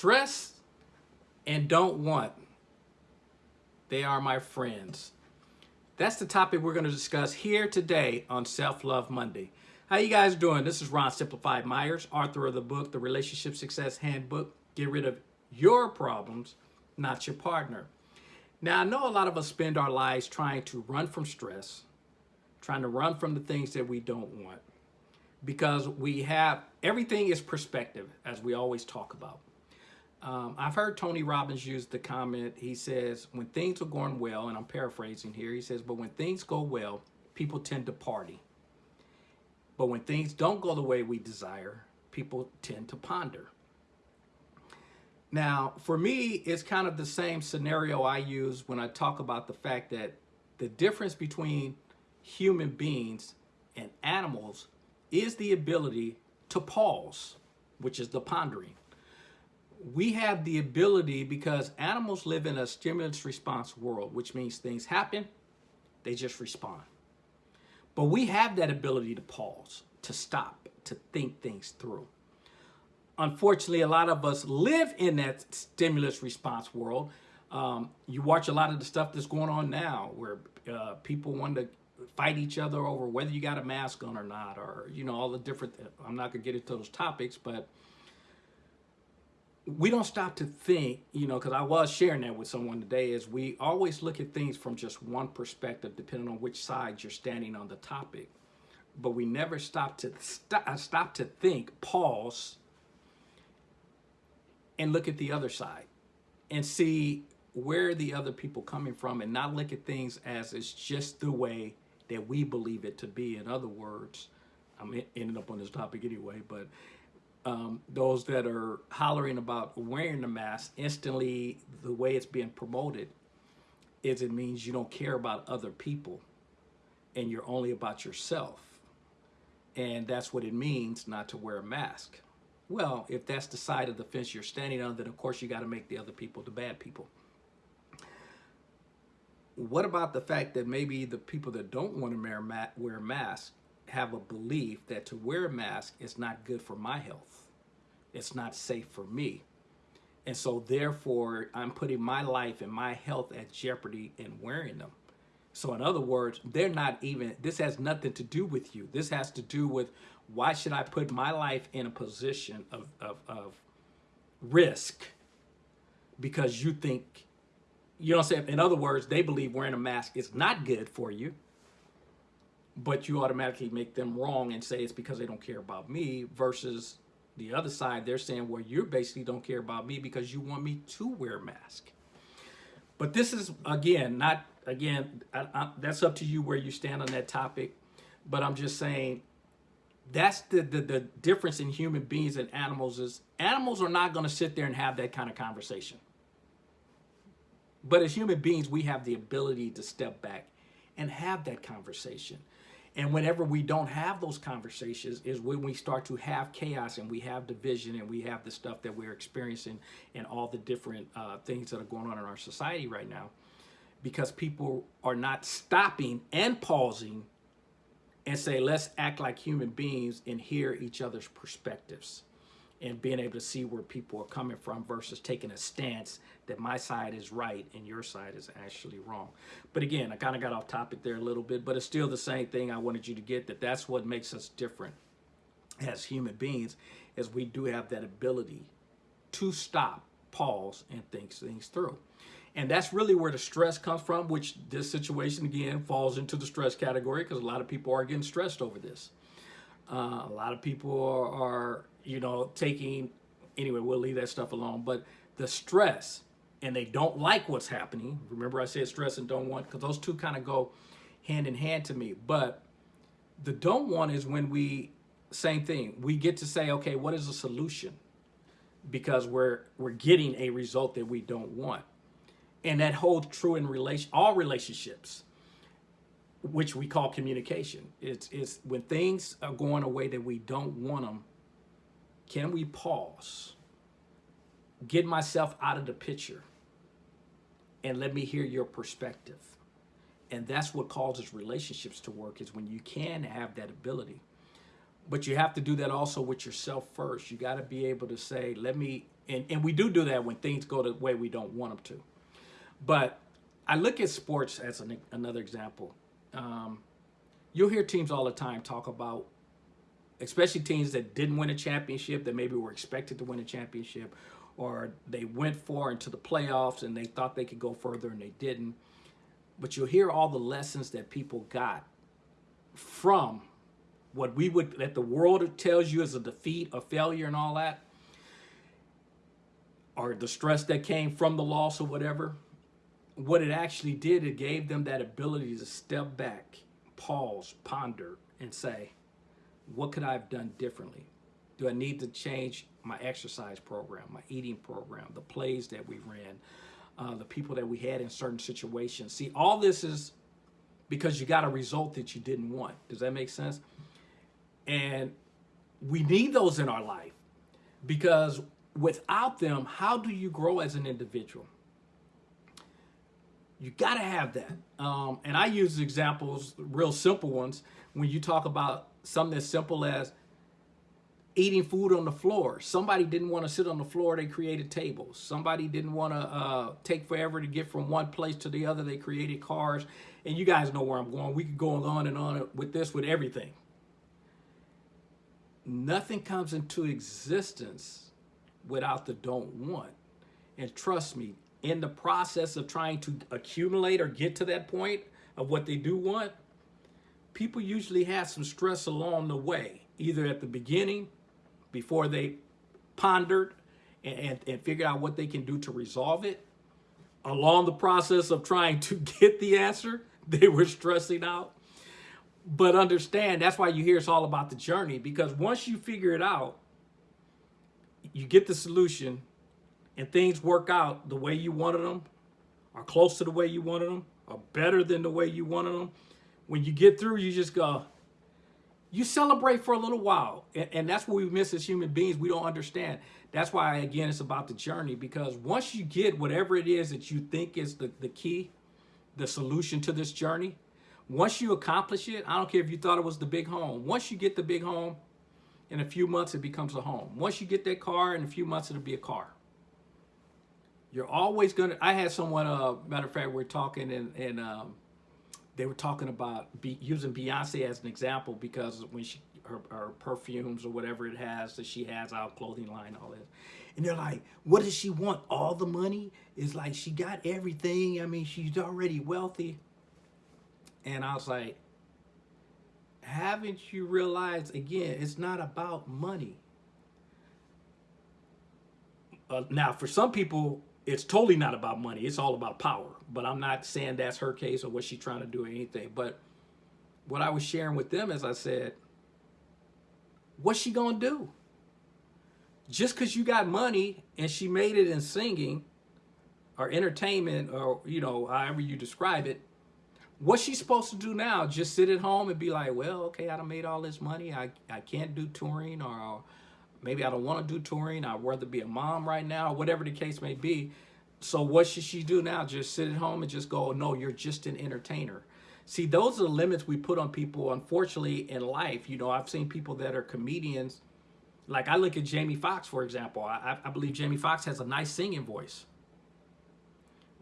Stress and don't want. They are my friends. That's the topic we're going to discuss here today on Self-Love Monday. How you guys doing? This is Ron Simplified Myers, author of the book, The Relationship Success Handbook. Get rid of your problems, not your partner. Now, I know a lot of us spend our lives trying to run from stress, trying to run from the things that we don't want because we have, everything is perspective, as we always talk about. Um, I've heard Tony Robbins use the comment, he says, when things are going well, and I'm paraphrasing here, he says, but when things go well, people tend to party. But when things don't go the way we desire, people tend to ponder. Now, for me, it's kind of the same scenario I use when I talk about the fact that the difference between human beings and animals is the ability to pause, which is the pondering we have the ability because animals live in a stimulus response world, which means things happen, they just respond. But we have that ability to pause, to stop, to think things through. Unfortunately, a lot of us live in that stimulus response world. Um, you watch a lot of the stuff that's going on now where uh, people want to fight each other over whether you got a mask on or not, or, you know, all the different, I'm not gonna get into those topics, but we don't stop to think, you know, because I was sharing that with someone today, is we always look at things from just one perspective, depending on which side you're standing on the topic. But we never stop to st uh, stop to think, pause, and look at the other side and see where the other people coming from and not look at things as it's just the way that we believe it to be. In other words, I'm ending up on this topic anyway, but um, those that are hollering about wearing the mask, instantly the way it's being promoted is it means you don't care about other people and you're only about yourself. And that's what it means not to wear a mask. Well, if that's the side of the fence you're standing on, then of course you got to make the other people the bad people. What about the fact that maybe the people that don't want to wear a mask have a belief that to wear a mask is not good for my health. It's not safe for me. And so therefore, I'm putting my life and my health at jeopardy in wearing them. So in other words, they're not even, this has nothing to do with you. This has to do with why should I put my life in a position of, of, of risk because you think, you know what I'm saying? In other words, they believe wearing a mask is not good for you but you automatically make them wrong and say it's because they don't care about me versus the other side, they're saying, well, you basically don't care about me because you want me to wear a mask. But this is, again, not, again, I, I, that's up to you where you stand on that topic. But I'm just saying that's the, the, the difference in human beings and animals is animals are not going to sit there and have that kind of conversation. But as human beings, we have the ability to step back and have that conversation. And whenever we don't have those conversations is when we start to have chaos and we have division and we have the stuff that we're experiencing and all the different uh, things that are going on in our society right now. Because people are not stopping and pausing and say, let's act like human beings and hear each other's perspectives and being able to see where people are coming from versus taking a stance that my side is right and your side is actually wrong. But again, I kind of got off topic there a little bit, but it's still the same thing I wanted you to get that that's what makes us different as human beings is we do have that ability to stop, pause, and think things through. And that's really where the stress comes from, which this situation, again, falls into the stress category because a lot of people are getting stressed over this. Uh, a lot of people are, are you know, taking, anyway, we'll leave that stuff alone. But the stress, and they don't like what's happening. Remember I said stress and don't want, because those two kind of go hand in hand to me. But the don't want is when we, same thing, we get to say, okay, what is the solution? Because we're, we're getting a result that we don't want. And that holds true in relation, all relationships which we call communication. It's, it's when things are going away that we don't want them, can we pause, get myself out of the picture, and let me hear your perspective? And that's what causes relationships to work is when you can have that ability. but you have to do that also with yourself first. You got to be able to say, let me, and, and we do do that when things go the way we don't want them to. But I look at sports as an, another example. Um, you'll hear teams all the time talk about, especially teams that didn't win a championship, that maybe were expected to win a championship, or they went far into the playoffs and they thought they could go further and they didn't. But you'll hear all the lessons that people got from what we would, that the world tells you as a defeat, a failure, and all that, or the stress that came from the loss or whatever. What it actually did, it gave them that ability to step back, pause, ponder, and say, what could I have done differently? Do I need to change my exercise program, my eating program, the plays that we ran, uh, the people that we had in certain situations? See, all this is because you got a result that you didn't want. Does that make sense? And we need those in our life because without them, how do you grow as an individual? You got to have that. Um, and I use examples, real simple ones, when you talk about something as simple as eating food on the floor. Somebody didn't want to sit on the floor, they created tables. Somebody didn't want to uh, take forever to get from one place to the other, they created cars. And you guys know where I'm going. We could go on and on with this, with everything. Nothing comes into existence without the don't want. And trust me, in the process of trying to accumulate or get to that point of what they do want, people usually have some stress along the way, either at the beginning before they pondered and, and, and figured out what they can do to resolve it. Along the process of trying to get the answer, they were stressing out. But understand, that's why you hear it's all about the journey, because once you figure it out, you get the solution and things work out the way you wanted them, or close to the way you wanted them, or better than the way you wanted them. When you get through, you just go, you celebrate for a little while. And, and, that's what we miss as human beings. We don't understand. That's why, again, it's about the journey. Because once you get whatever it is that you think is the, the key, the solution to this journey, once you accomplish it, I don't care if you thought it was the big home. Once you get the big home, in a few months, it becomes a home. Once you get that car, in a few months, it'll be a car. You're always going to, I had someone, uh, matter of fact, we we're talking and, and um, they were talking about be, using Beyonce as an example because when she her, her, perfumes or whatever it has that she has out clothing line all this and they're like what does she want? All the money? It's like she got everything. I mean she's already wealthy. And i was like haven't you realized again it's not about money? Uh, now for some people it's totally not about money. It's all about power. But I'm not saying that's her case or what she's trying to do or anything. But what I was sharing with them is I said, what's she going to do? Just because you got money and she made it in singing or entertainment or, you know, however you describe it, what's she supposed to do now? Just sit at home and be like, well, okay, I done made all this money. I, I can't do touring or Maybe I don't want to do touring. I'd rather be a mom right now, whatever the case may be. So what should she do now? Just sit at home and just go, no, you're just an entertainer. See, those are the limits we put on people, unfortunately, in life. You know, I've seen people that are comedians. Like I look at Jamie Foxx, for example. I, I believe Jamie Foxx has a nice singing voice.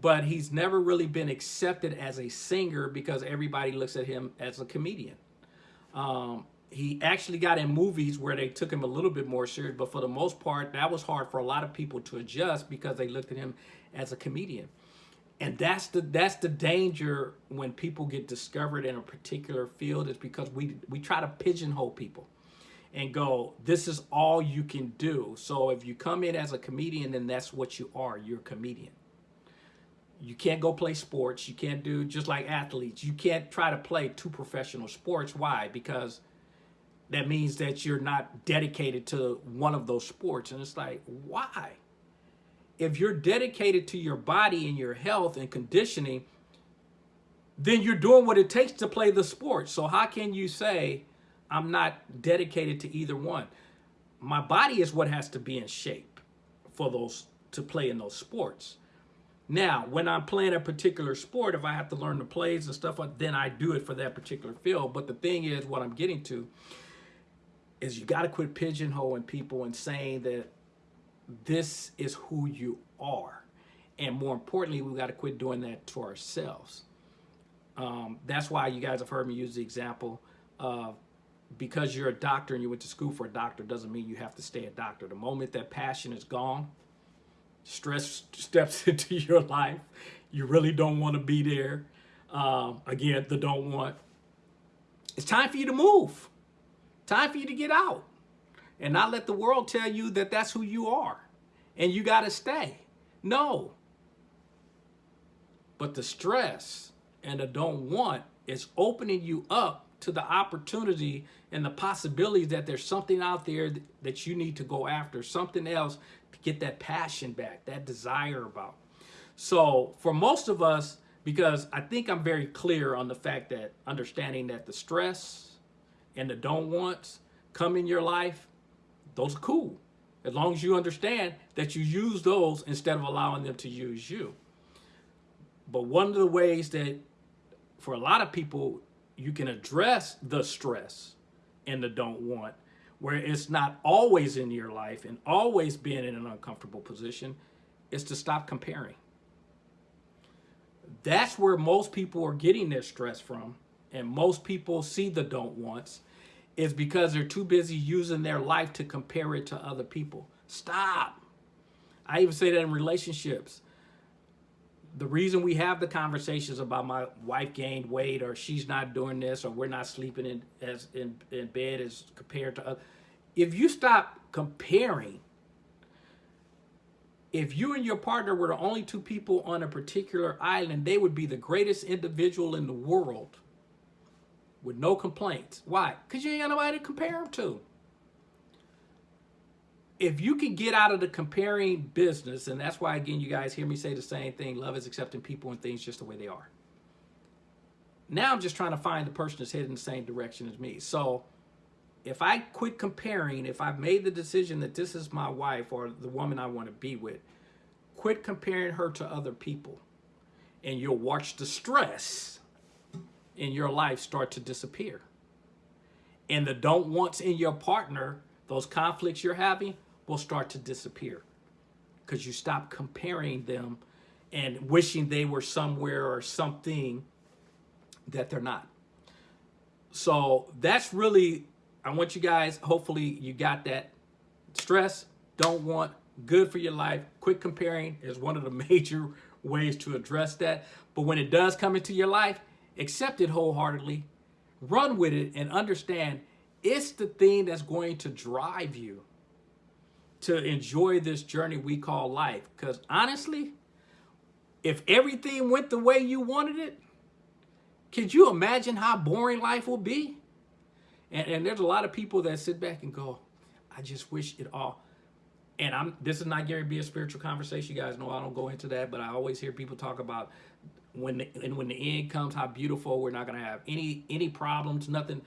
But he's never really been accepted as a singer because everybody looks at him as a comedian. Um, he actually got in movies where they took him a little bit more serious, but for the most part, that was hard for a lot of people to adjust because they looked at him as a comedian. And that's the that's the danger when people get discovered in a particular field is because we we try to pigeonhole people and go, this is all you can do. So if you come in as a comedian, then that's what you are. You're a comedian. You can't go play sports. You can't do just like athletes. You can't try to play two professional sports. Why? Because that means that you're not dedicated to one of those sports. And it's like, why? If you're dedicated to your body and your health and conditioning, then you're doing what it takes to play the sport. So how can you say, I'm not dedicated to either one? My body is what has to be in shape for those to play in those sports. Now, when I'm playing a particular sport, if I have to learn the plays and stuff, then I do it for that particular field. But the thing is, what I'm getting to is you got to quit pigeonholing people and saying that this is who you are. And more importantly, we got to quit doing that to ourselves. Um, that's why you guys have heard me use the example of because you're a doctor and you went to school for a doctor doesn't mean you have to stay a doctor. The moment that passion is gone, stress steps into your life, you really don't want to be there. Um, again, the don't want. It's time for you to move. Time for you to get out and not let the world tell you that that's who you are and you got to stay. No. But the stress and the don't want is opening you up to the opportunity and the possibilities that there's something out there that you need to go after, something else to get that passion back, that desire about. So for most of us, because I think I'm very clear on the fact that understanding that the stress and the don't wants come in your life, those are cool. As long as you understand that you use those instead of allowing them to use you. But one of the ways that for a lot of people, you can address the stress and the don't want, where it's not always in your life and always being in an uncomfortable position, is to stop comparing. That's where most people are getting their stress from. And most people see the don't wants is because they're too busy using their life to compare it to other people. Stop. I even say that in relationships. The reason we have the conversations about my wife gained weight or she's not doing this or we're not sleeping in as in, in bed as compared to other. If you stop comparing, if you and your partner were the only two people on a particular island, they would be the greatest individual in the world with no complaints. Why? Because you ain't got nobody to compare them to. If you can get out of the comparing business, and that's why, again, you guys hear me say the same thing, love is accepting people and things just the way they are. Now I'm just trying to find the person that's heading the same direction as me. So if I quit comparing, if I've made the decision that this is my wife or the woman I want to be with, quit comparing her to other people. And you'll watch the stress in your life start to disappear. And the don't wants in your partner, those conflicts you're having, will start to disappear because you stop comparing them and wishing they were somewhere or something that they're not. So that's really, I want you guys, hopefully you got that stress, don't want, good for your life. Quit comparing is one of the major ways to address that. But when it does come into your life, accept it wholeheartedly, run with it, and understand it's the thing that's going to drive you to enjoy this journey we call life. Because honestly, if everything went the way you wanted it, could you imagine how boring life will be? And, and there's a lot of people that sit back and go, I just wish it all. And I'm this is not Gary B a spiritual conversation. You guys know I don't go into that, but I always hear people talk about when the, and when the end comes, how beautiful we're not going to have any any problems, nothing.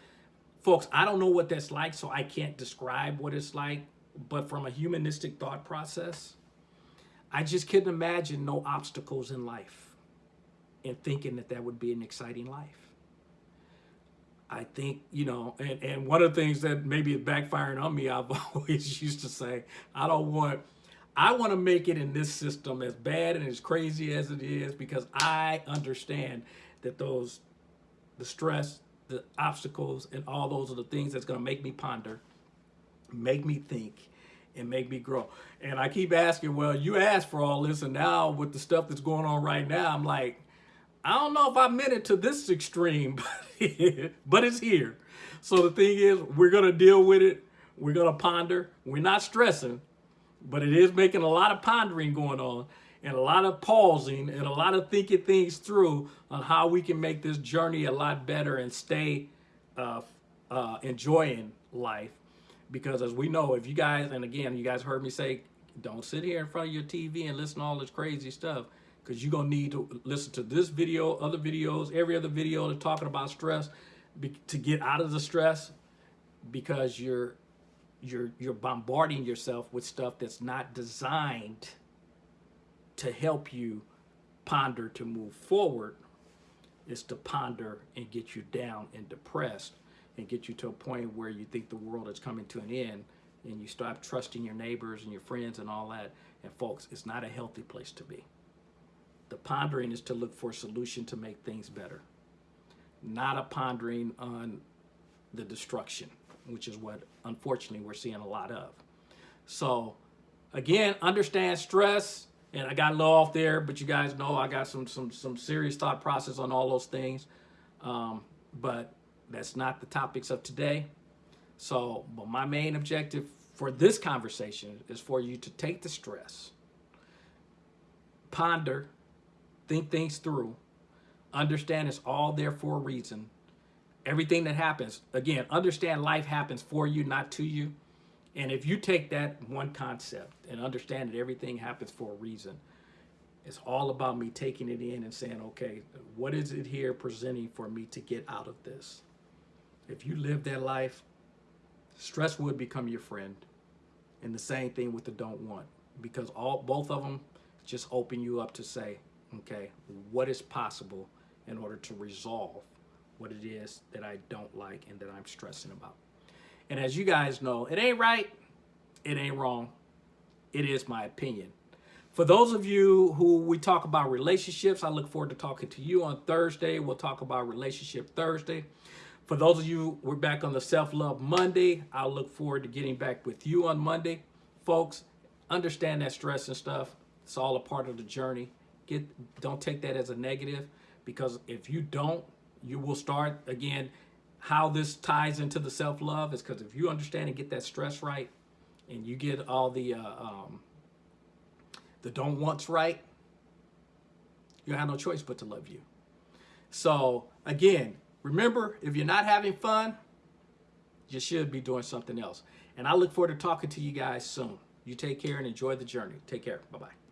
Folks, I don't know what that's like, so I can't describe what it's like. But from a humanistic thought process, I just couldn't imagine no obstacles in life and thinking that that would be an exciting life. I think, you know, and, and one of the things that maybe is backfiring on me, I've always used to say, I don't want I want to make it in this system as bad and as crazy as it is because I understand that those, the stress, the obstacles, and all those are the things that's going to make me ponder, make me think, and make me grow. And I keep asking, well, you asked for all this, and now with the stuff that's going on right now, I'm like, I don't know if I meant it to this extreme, but, but it's here. So the thing is, we're going to deal with it. We're going to ponder. We're not stressing but it is making a lot of pondering going on and a lot of pausing and a lot of thinking things through on how we can make this journey a lot better and stay uh, uh, enjoying life. Because as we know, if you guys, and again, you guys heard me say, don't sit here in front of your TV and listen to all this crazy stuff because you're going to need to listen to this video, other videos, every other video that's talking about stress to get out of the stress because you're you're you're bombarding yourself with stuff that's not designed to help you ponder to move forward is to ponder and get you down and depressed and get you to a point where you think the world is coming to an end and you stop trusting your neighbors and your friends and all that. And folks, it's not a healthy place to be. The pondering is to look for a solution to make things better, not a pondering on the destruction, which is what unfortunately we're seeing a lot of. So again, understand stress. And I got a little off there, but you guys know I got some some some serious thought process on all those things. Um, but that's not the topics of today. So, but my main objective for this conversation is for you to take the stress, ponder, think things through, understand it's all there for a reason. Everything that happens, again, understand life happens for you, not to you. And if you take that one concept and understand that everything happens for a reason, it's all about me taking it in and saying, okay, what is it here presenting for me to get out of this? If you live that life, stress would become your friend. And the same thing with the don't want, because all both of them just open you up to say, okay, what is possible in order to resolve what it is that I don't like and that I'm stressing about. And as you guys know, it ain't right, it ain't wrong, it is my opinion. For those of you who we talk about relationships, I look forward to talking to you on Thursday. We'll talk about relationship Thursday. For those of you, we're back on the self-love Monday. I'll look forward to getting back with you on Monday. Folks, understand that stress and stuff. It's all a part of the journey. Get don't take that as a negative because if you don't, you will start again how this ties into the self-love is because if you understand and get that stress right and you get all the uh, um, the don't wants right, you have no choice but to love you. So again, remember, if you're not having fun, you should be doing something else. And I look forward to talking to you guys soon. You take care and enjoy the journey. Take care. Bye-bye.